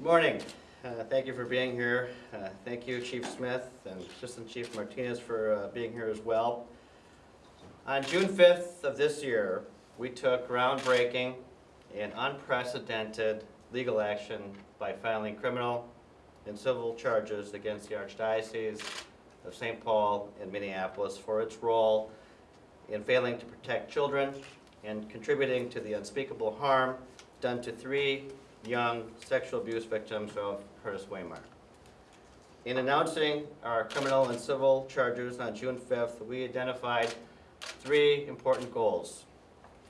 Good Morning. Uh, Thank you for being here. Uh, Thank you, Chief Smith and Assistant Chief Martinez for uh, being here as well. On June 5th of this year, we took groundbreaking and unprecedented legal action by filing criminal and civil charges against the Archdiocese of St. Paul and Minneapolis for its role in failing to protect children and contributing to the unspeakable harm done to three young sexual abuse victims of Curtis Wehmeyer. In announcing our criminal and civil charges on June 5th, we identified three important goals.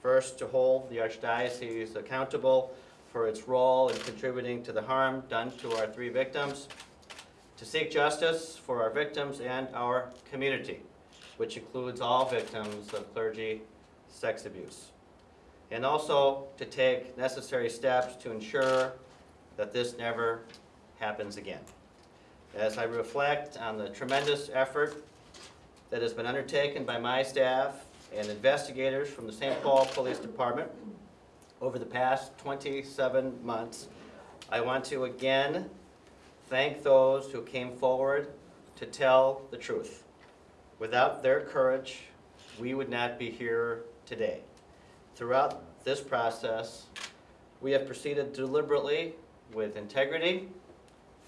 First, to hold the Archdiocese accountable for its role in contributing to the harm done to our three victims, to seek justice for our victims and our community, which includes all victims of clergy sex abuse, and also to take necessary steps to ensure that this never happens again. As I reflect on the tremendous effort that has been undertaken by my staff and investigators from the St. Paul Police Department over the past 27 months, I want to again thank those who came forward to tell the truth. Without their courage, we would not be here today. Throughout this process, we have proceeded deliberately with integrity,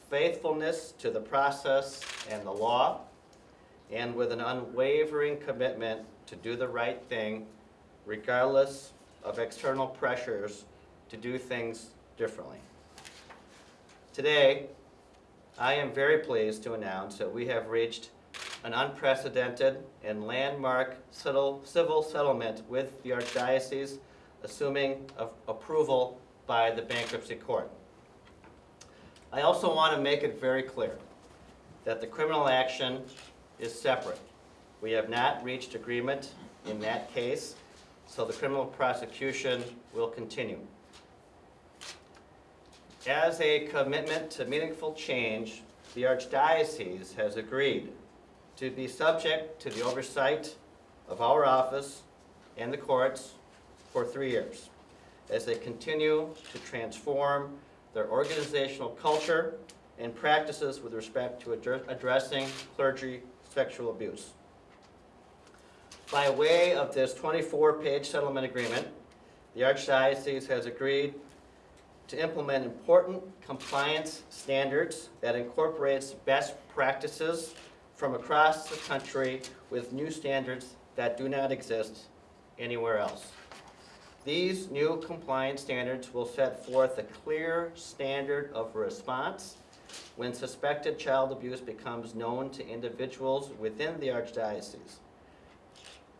faithfulness to the process and the law, and with an unwavering commitment to do the right thing regardless of external pressures to do things differently. Today, I am very pleased to announce that we have reached an unprecedented and landmark civil settlement with the Archdiocese, assuming approval by the bankruptcy court. I also want to make it very clear that the criminal action is separate. We have not reached agreement in that case, so the criminal prosecution will continue. As a commitment to meaningful change, the Archdiocese has agreed to be subject to the oversight of our office and the courts for three years as they continue to transform their organizational culture and practices with respect to addre- addressing clergy sexual abuse. By way of this 24-page settlement agreement, the Archdiocese has agreed to implement important compliance standards that incorporates best practices from across the country with new standards that do not exist anywhere else. These new compliance standards will set forth a clear standard of response when suspected child abuse becomes known to individuals within the Archdiocese.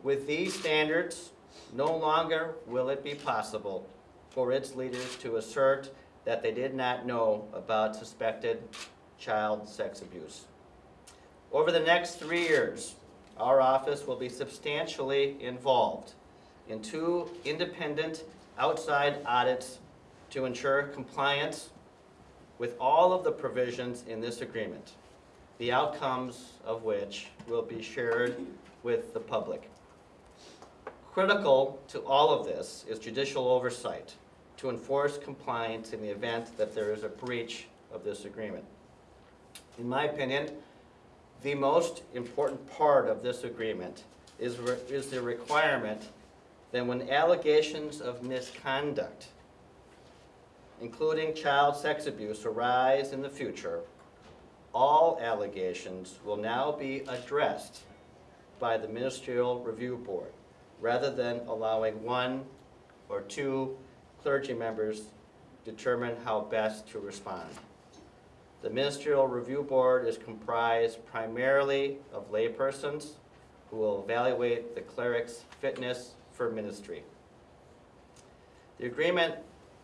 With these standards, no longer will it be possible for its leaders to assert that they did not know about suspected child sex abuse. Over the next three years, our office will be substantially involved in two independent outside audits to ensure compliance with all of the provisions in this agreement, the outcomes of which will be shared with the public. Critical to all of this is judicial oversight to enforce compliance in the event that there is a breach of this agreement. In my opinion, the most important part of this agreement is, is the requirement that when allegations of misconduct, including child sex abuse, arise in the future, all allegations will now be addressed by the Ministerial Review Board, rather than allowing one or two clergy members determine how best to respond. The Ministerial Review Board is comprised primarily of laypersons who will evaluate the cleric's fitness for ministry. The agreement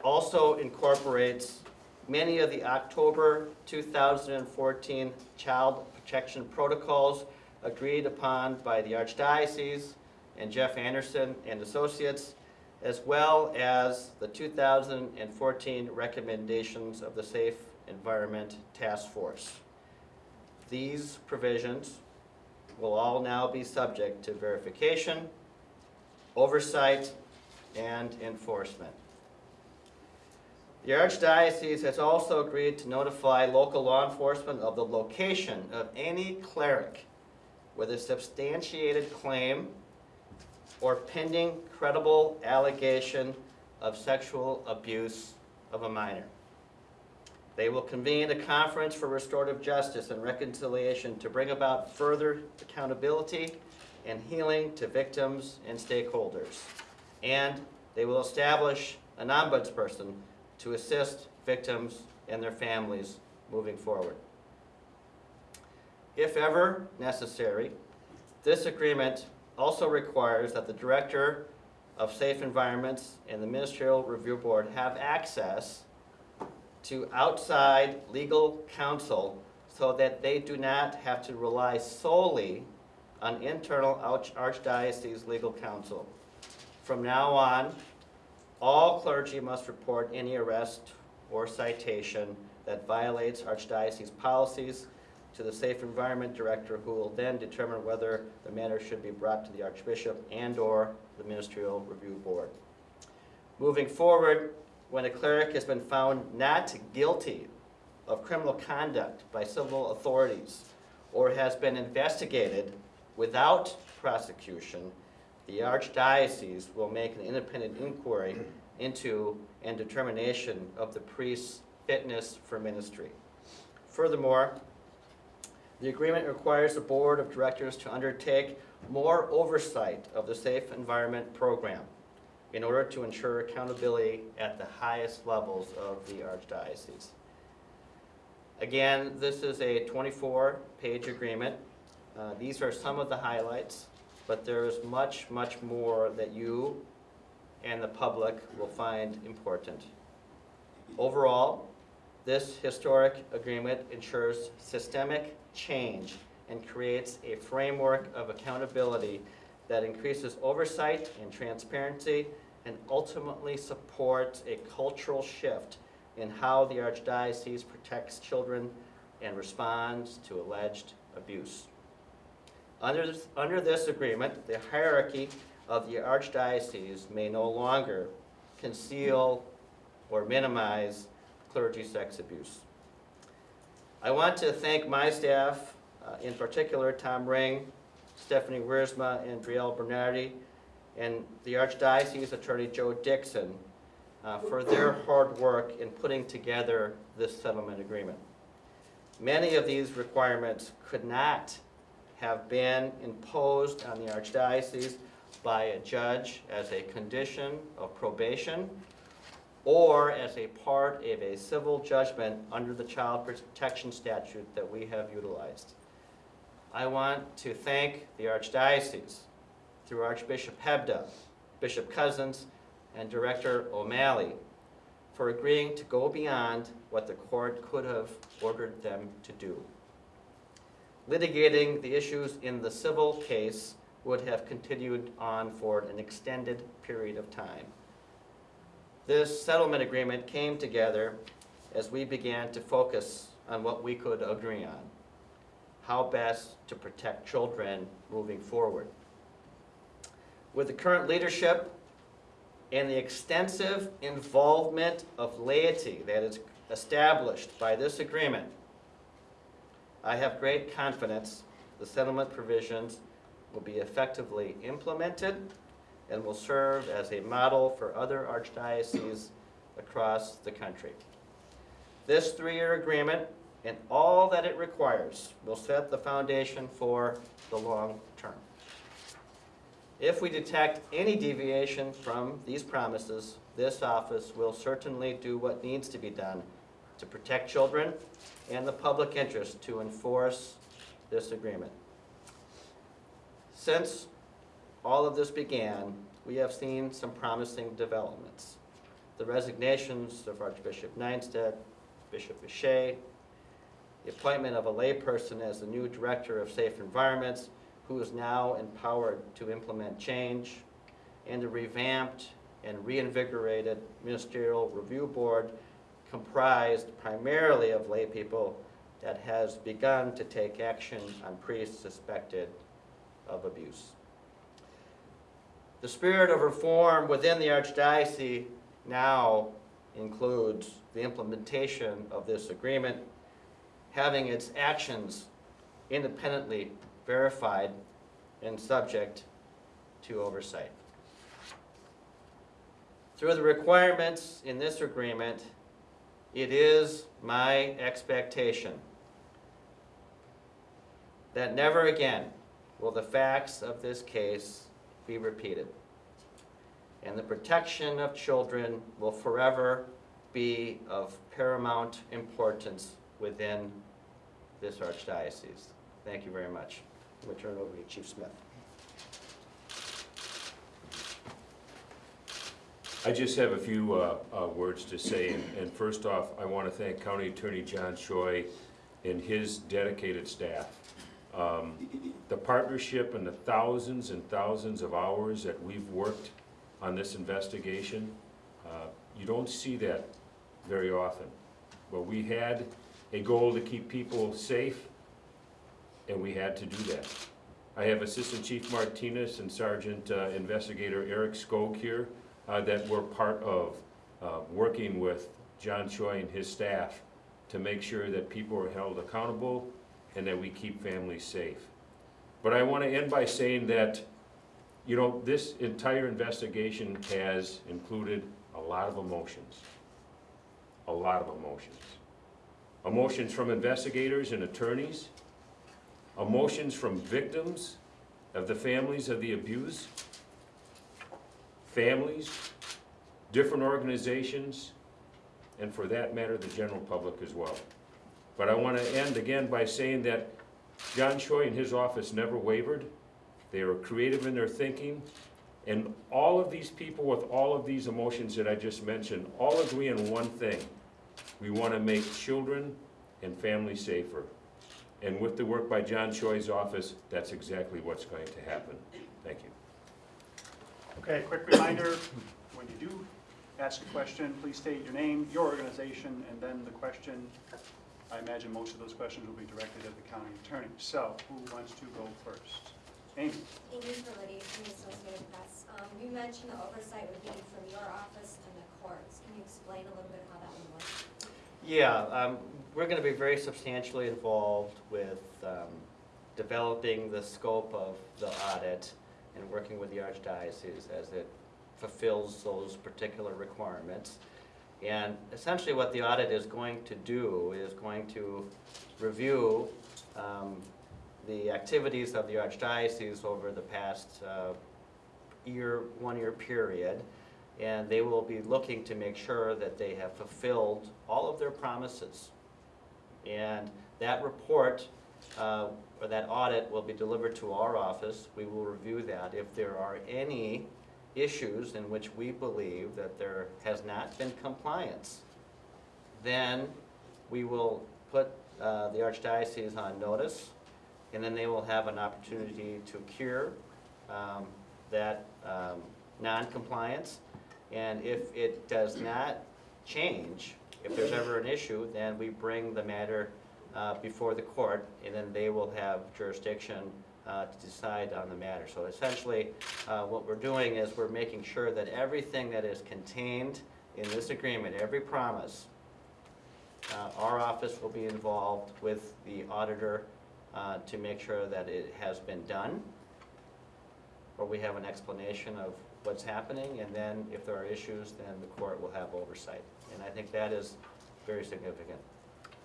also incorporates many of the October 2014 child protection protocols agreed upon by the Archdiocese and Jeff Anderson and Associates, as well as the 2014 recommendations of the Safe Environment Task Force. These provisions will all now be subject to verification, oversight, and enforcement. The Archdiocese has also agreed to notify local law enforcement of the location of any cleric with a substantiated claim or pending credible allegation of sexual abuse of a minor. They will convene a conference for restorative justice and reconciliation to bring about further accountability and healing to victims and stakeholders. And they will establish an ombudsperson to assist victims and their families moving forward. If ever necessary, this agreement also requires that the Director of Safe Environments and the Ministerial Review Board have access to outside legal counsel so that they do not have to rely solely on internal arch- archdiocese legal counsel. From now on, all clergy must report any arrest or citation that violates archdiocese policies to the Safe Environment Director, who will then determine whether the matter should be brought to the Archbishop and/or the Ministerial Review Board. Moving forward, when a cleric has been found not guilty of criminal conduct by civil authorities or has been investigated without prosecution, the archdiocese will make an independent inquiry into and determination of the priest's fitness for ministry. Furthermore, the agreement requires the board of directors to undertake more oversight of the Safe Environment Program in order to ensure accountability at the highest levels of the archdiocese. Again, this is a 24-page agreement. Uh, These are some of the highlights, but there is much, much more that you and the public will find important. Overall, this historic agreement ensures systemic change and creates a framework of accountability that increases oversight and transparency and ultimately supports a cultural shift in how the Archdiocese protects children and responds to alleged abuse. Under this, under this agreement, the hierarchy of the Archdiocese may no longer conceal or minimize clergy sex abuse. I want to thank my staff, uh, in particular Tom Ring, Stephanie Wiersma, and Driel Bernardi, and the Archdiocese Attorney Joe Dixon uh, for their hard work in putting together this settlement agreement. Many of these requirements could not have been imposed on the Archdiocese by a judge as a condition of probation or as a part of a civil judgment under the child protection statute that we have utilized. I want to thank the Archdiocese through Archbishop Hebda, Bishop Cousins, and Director O'Malley for agreeing to go beyond what the court could have ordered them to do. Litigating the issues in the civil case would have continued on for an extended period of time. This settlement agreement came together as we began to focus on what we could agree on, how best to protect children moving forward. With the current leadership and the extensive involvement of laity that is established by this agreement, I have great confidence the settlement provisions will be effectively implemented and will serve as a model for other archdioceses across the country. This three-year agreement and all that it requires will set the foundation for the long term. If we detect any deviation from these promises, this office will certainly do what needs to be done to protect children and the public interest to enforce this agreement. Since all of this began, we have seen some promising developments. The resignations of Archbishop Nienstedt, Bishop Piché, the appointment of a layperson as the new Director of Safe Environments, who is now empowered to implement change, and the revamped and reinvigorated Ministerial Review Board comprised primarily of lay people that has begun to take action on priests suspected of abuse. The spirit of reform within the Archdiocese now includes the implementation of this agreement, having its actions independently verified and subject to oversight. Through the requirements in this agreement, it is my expectation that never again will the facts of this case be repeated. And the protection of children will forever be of paramount importance within this archdiocese. Thank you very much. I'm going to turn it over to Chief Smith. I just have a few uh, uh, words to say, and- and first off, I want to thank County Attorney John Choi and his dedicated staff. Um, The partnership and the thousands and thousands of hours that we've worked on this investigation, uh, you don't see that very often. But we had a goal to keep people safe, and we had to do that. I have Assistant Chief Martinez and Sergeant uh, Investigator Eric Skog here uh, that were part of uh, working with John Choi and his staff to make sure that people are held accountable and that we keep families safe. But I want to end by saying that, you know, this entire investigation has included a lot of emotions. A lot of emotions. Emotions from investigators and attorneys, emotions from victims of the families of the abuse, families, different organizations, and for that matter, the general public as well. But I want to end again by saying that John Choi and his office never wavered. They were creative in their thinking. And all of these people with all of these emotions that I just mentioned, all agree on one thing. We want to make children and families safer. And with the work by John Choi's office, that's exactly what's going to happen. Thank you. Okay, quick reminder, when you do ask a question, please state your name, your organization, and then the question. I imagine most of those questions will be directed at the county attorney. So, who wants to go first? Amy? Amy Forliti from the Associated Press. Um, you mentioned the oversight would be from your office and the courts. Can you explain a little bit how that would work? Yeah, um, we're going to be very substantially involved with um, developing the scope of the audit and working with the archdiocese as it fulfills those particular requirements. And essentially what the audit is going to do is going to review um, the activities of the archdiocese over the past uh, year, one-year period. And they will be looking to make sure that they have fulfilled all of their promises. And that report, uh, or that audit will be delivered to our office. We will review that. If there are any issues in which we believe that there has not been compliance, then we will put uh, the archdiocese on notice, and then they will have an opportunity to cure um, that um, non-compliance. And if it does not change, if there's ever an issue, then we bring the matter uh, before the court, and then they will have jurisdiction uh, to decide on the matter. So essentially, uh, what we're doing is we're making sure that everything that is contained in this agreement, every promise, uh, our office will be involved with the auditor uh, to make sure that it has been done, or we have an explanation of what's happening, and then if there are issues, then the court will have oversight. And I think that is very significant.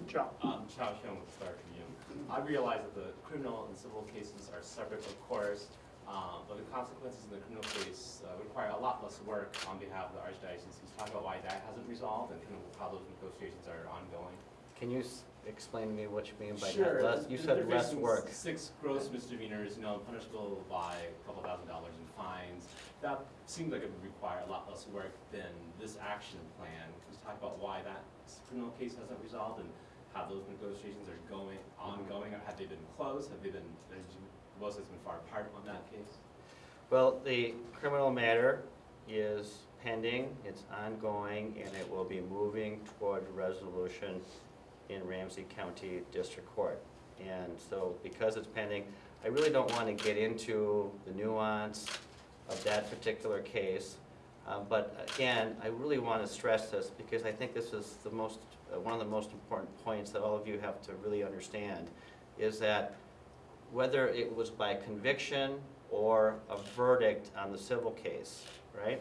John? Um, Chao Xiong with Star Tribune. I realize that the criminal and civil cases are separate, of course, um, but the consequences in the criminal case uh, require a lot less work on behalf of the archdiocese. Can you talk about why that hasn't resolved and kind of how those negotiations are ongoing? Can you s- explain to me what you mean by Sure. that? Less, you They're said less work. Six gross misdemeanors, you know, punishable by a couple thousand dollars in fines. That seems like it would require a lot less work than this action plan. Can you talk about why that criminal case hasn't resolved and how those negotiations are going, ongoing? Or Have they been closed? Have they been, most has been far apart on that case? Well, the criminal matter is pending, it's ongoing, and it will be moving toward resolution in Ramsey County District Court. And so, because it's pending, I really don't want to get into the nuance of that particular case. Uh, But again, I really want to stress this because I think this is the most, uh, one of the most important points that all of you have to really understand, is that whether it was by conviction or a verdict on the civil case, right?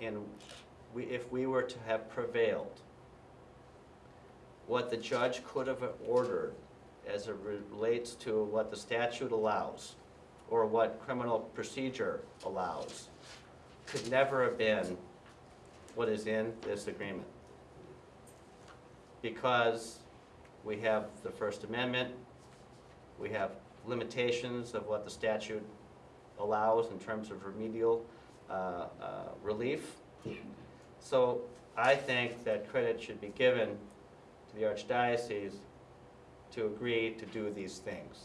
And we, if we were to have prevailed, what the judge could have ordered as it relates to what the statute allows, or what criminal procedure allows, could never have been what is in this agreement. Because we have the First Amendment, we have limitations of what the statute allows in terms of remedial uh, uh, relief. So I think that credit should be given to the Archdiocese to agree to do these things.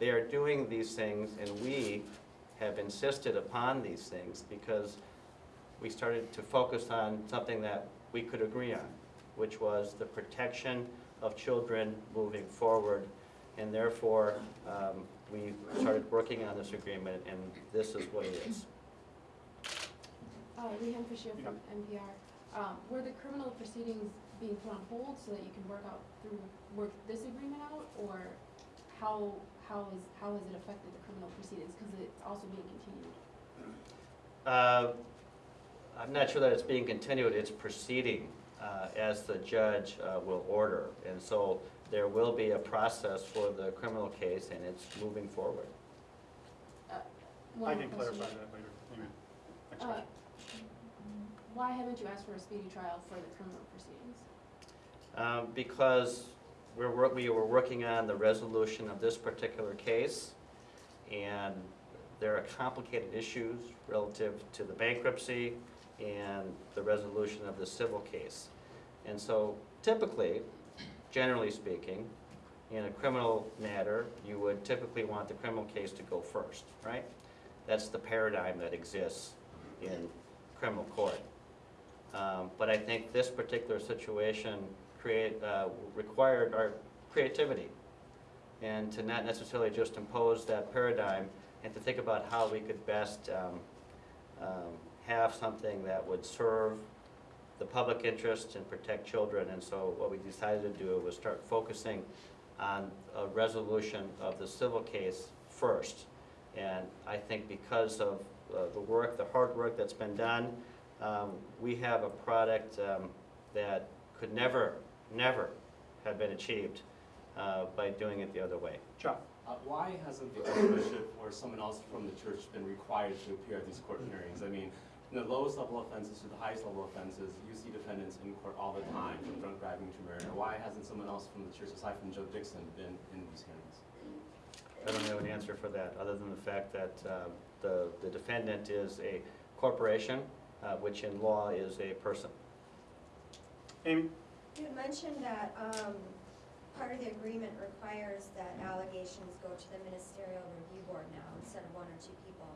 They are doing these things, and we have insisted upon these things because we started to focus on something that we could agree on, which was the protection of children moving forward. And therefore, um, we started working on this agreement, and this is what it is. Uh, Leanne Fisher from NPR. Um, were the criminal proceedings being put on hold so that you can work out through, work this agreement out? Or how, how is, how has it affected the criminal proceedings? Because it's also being continued. Uh, I'm not sure that it's being continued, it's proceeding uh, as the judge uh, will order. And so there will be a process for the criminal case, and it's moving forward. One I can question. clarify that later. Amen. Next Uh, question. Why haven't you asked for a speedy trial for the criminal proceedings? Um, Because we're, we were working on the resolution of this particular case, and there are complicated issues relative to the bankruptcy and the resolution of the civil case. And so typically, generally speaking, in a criminal matter, you would typically want the criminal case to go first, right? That's the paradigm that exists in criminal court. Um, But I think this particular situation create, uh, required our creativity, and to not necessarily just impose that paradigm, and to think about how we could best um, um, have something that would serve the public interest and protect children. And so what we decided to do was start focusing on a resolution of the civil case first. And I think because of uh, the work, the hard work that's been done, um, we have a product um, that could never, never have been achieved uh, by doing it the other way. John? Uh, Why hasn't the bishop or someone else from the church been required to appear at these court hearings? I mean, from the lowest level offenses to the highest level offenses, you see defendants in court all the time, from drunk driving to murder. Why hasn't someone else from the church, aside from Joe Dixon, been in these hearings? I don't have an answer for that, other than the fact that uh, the the defendant is a corporation, uh, which in law is a person. Amy? You mentioned that, um, part of the agreement requires that allegations go to the ministerial review board now instead of one or two people.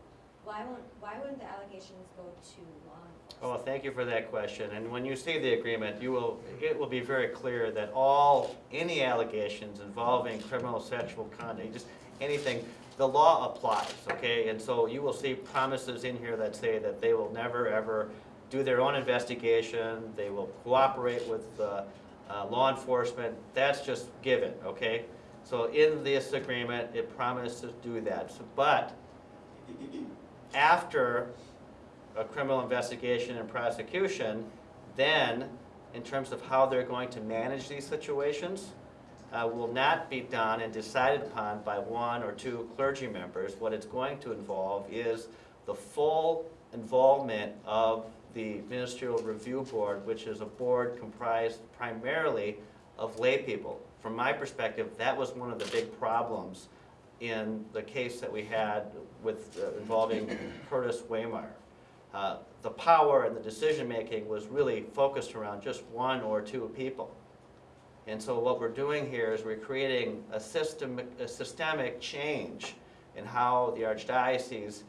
Why won't, why wouldn't the allegations go to law enforcement? Oh, thank you for that question, and when you see the agreement, you will, it will be very clear that all, any allegations involving criminal sexual conduct, just anything, the law applies, okay? And so you will see promises in here that say that they will never, ever do their own investigation, they will cooperate with uh, uh, law enforcement, that's just given, okay? So in this agreement, it promises to do that, So- but after a criminal investigation and prosecution, then, in terms of how they're going to manage these situations, uh, will not be done and decided upon by one or two clergy members. What it's going to involve is the full involvement of the Ministerial Review Board, which is a board comprised primarily of lay people. From my perspective, that was one of the big problems in the case that we had with, uh, involving Curtis Wehmeyer. Uh, The power and the decision-making was really focused around just one or two people. And so what we're doing here is we're creating a system, a systemic change in how the archdiocese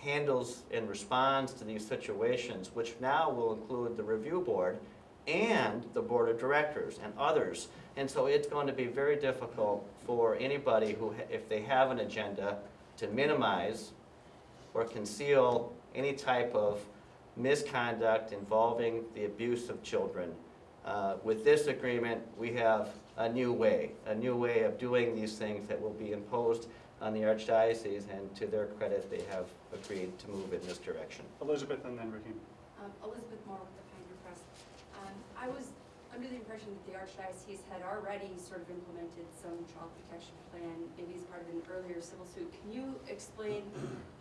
handles and responds to these situations, which now will include the review board and the board of directors and others. And so it's going to be very difficult for anybody who, if they have an agenda, to minimize or conceal any type of misconduct involving the abuse of children. Uh, With this agreement, we have a new way, a new way of doing these things that will be imposed on the archdiocese, and to their credit, they have agreed to move in this direction. Elizabeth and then Ricky. Um, Elizabeth Moore with the Pioneer Press. Um, I was under the impression that the Archdiocese had already sort of implemented some child protection plan, maybe as part of an earlier civil suit. Can you explain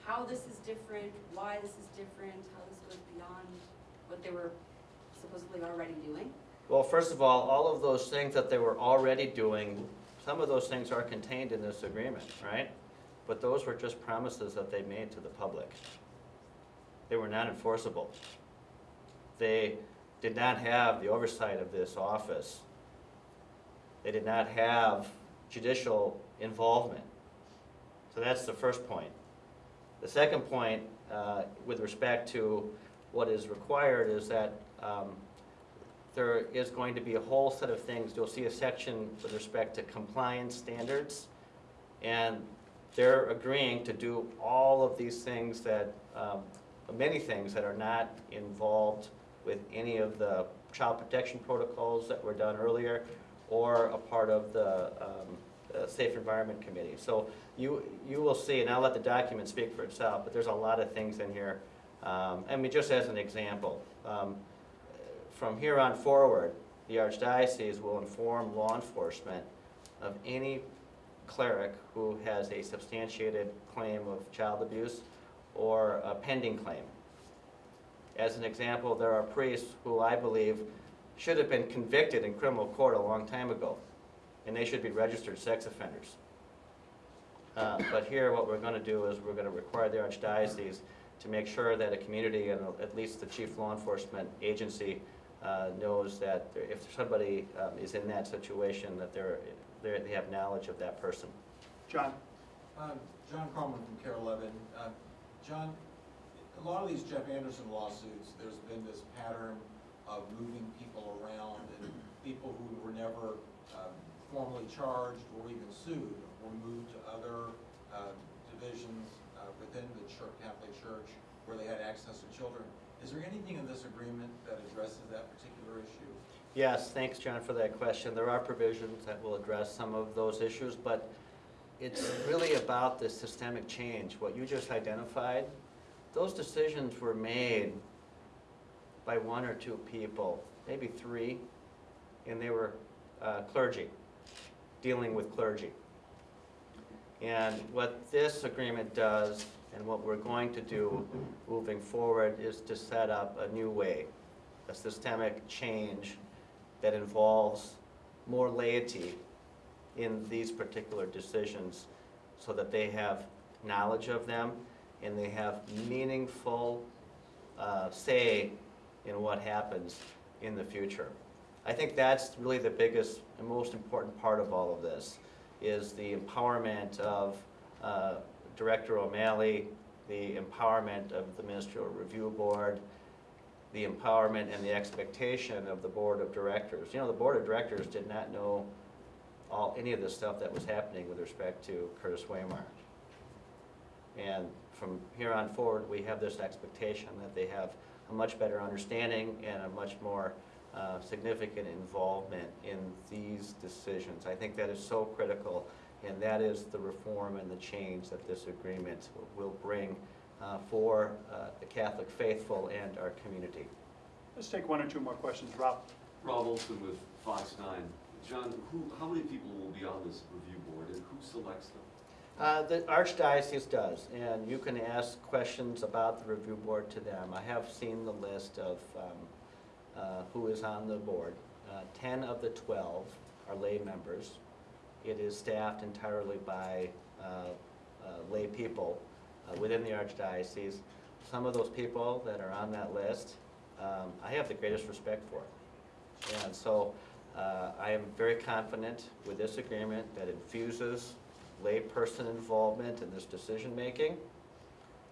how this is different, why this is different, how this goes beyond what they were supposedly already doing? Well, first of all, all of those things that they were already doing, some of those things are contained in this agreement, right? But those were just promises that they made to the public. They were not enforceable. They did not have the oversight of this office. They did not have judicial involvement. So that's the first point. The second point, uh, with respect to what is required, is that um, there is going to be a whole set of things. You'll see a section with respect to compliance standards. And they're agreeing to do all of these things that, um, many things that are not involved with any of the child protection protocols that were done earlier or a part of the um, Safe Environment Committee. So you, you will see, and I'll let the document speak for itself, but there's a lot of things in here. Um, I mean, just as an example, um, from here on forward, the Archdiocese will inform law enforcement of any cleric who has a substantiated claim of child abuse or a pending claim. As an example, there are priests who I believe should have been convicted in criminal court a long time ago, and they should be registered sex offenders. Uh, But here, what we're going to do is we're going to require the Archdiocese to make sure that a community and at least the chief law enforcement agency uh, knows that there- if somebody um, is in that situation, that they're, they're- they have knowledge of that person. John? Um, John Croman from KARE 11. Uh, John, a lot of these Jeff Anderson lawsuits, there's been this pattern of moving people around and people who were never um, formally charged or even sued were moved to other uh, divisions uh, within the Church, Catholic Church where they had access to children. Is there anything in this agreement that addresses that particular issue? Yes, thanks, John, for that question. There are provisions that will address some of those issues, but it's really about the systemic change. What you just identified, those decisions were made by one or two people, maybe three, and they were uh, clergy, dealing with clergy. And what this agreement does, and what we're going to do moving forward, is to set up a new way, a systemic change that involves more laity in these particular decisions so that they have knowledge of them and they have meaningful uh, say in what happens in the future. I think that's really the biggest and most important part of all of this, is the empowerment of uh, Director O'Malley, the empowerment of the Ministerial Review Board, the empowerment and the expectation of the Board of Directors. You know, the Board of Directors did not know all, any of the stuff that was happening with respect to Curtis Wehmeyer. And from here on forward, we have this expectation that they have a much better understanding and a much more uh, significant involvement in these decisions. I think that is so critical, and that is the reform and the change that this agreement will bring uh, for uh, the Catholic faithful and our community. Let's take one or two more questions. Rob? Rob Olson with Fox Nine. John, who, how many people will be on this review board and who selects them? Uh, The Archdiocese does, and you can ask questions about the review board to them. I have seen the list of um, uh, who is on the board. Uh, 10 of the 12 are lay members. It is staffed entirely by uh, uh, lay people uh, within the Archdiocese. Some of those people that are on that list, um, I have the greatest respect for. And so uh, I am very confident with this agreement that infuses layperson involvement in this decision-making,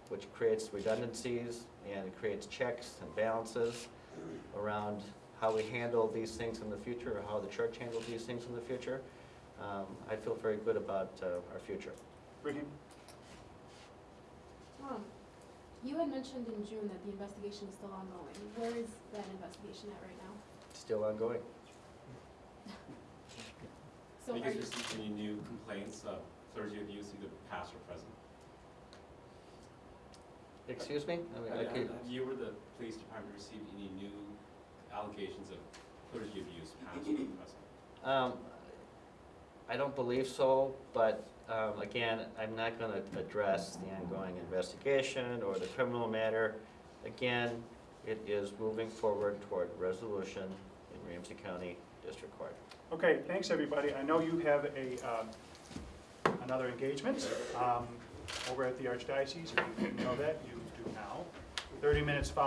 which creates redundancies and creates checks and balances around how we handle these things in the future, or how the church handles these things in the future. Um, I feel very good about uh, our future. Ricky? Um, You had mentioned in June that the investigation is still ongoing. Where is that investigation at right now? Still ongoing. So Have you are guys you, received any new complaints of clergy abuse, either past or present? Excuse me? I mean, I Have have you or the police department received any new allegations of clergy abuse, past or present? Um, I don't believe so, but, um, again, I'm not gonna address the ongoing investigation or the criminal matter. Again, it is moving forward toward resolution in Ramsey County District Court. Okay, thanks, everybody. I know you have a, um, another engagement um, over at the Archdiocese. If you didn't know that, you do now. 30 minutes following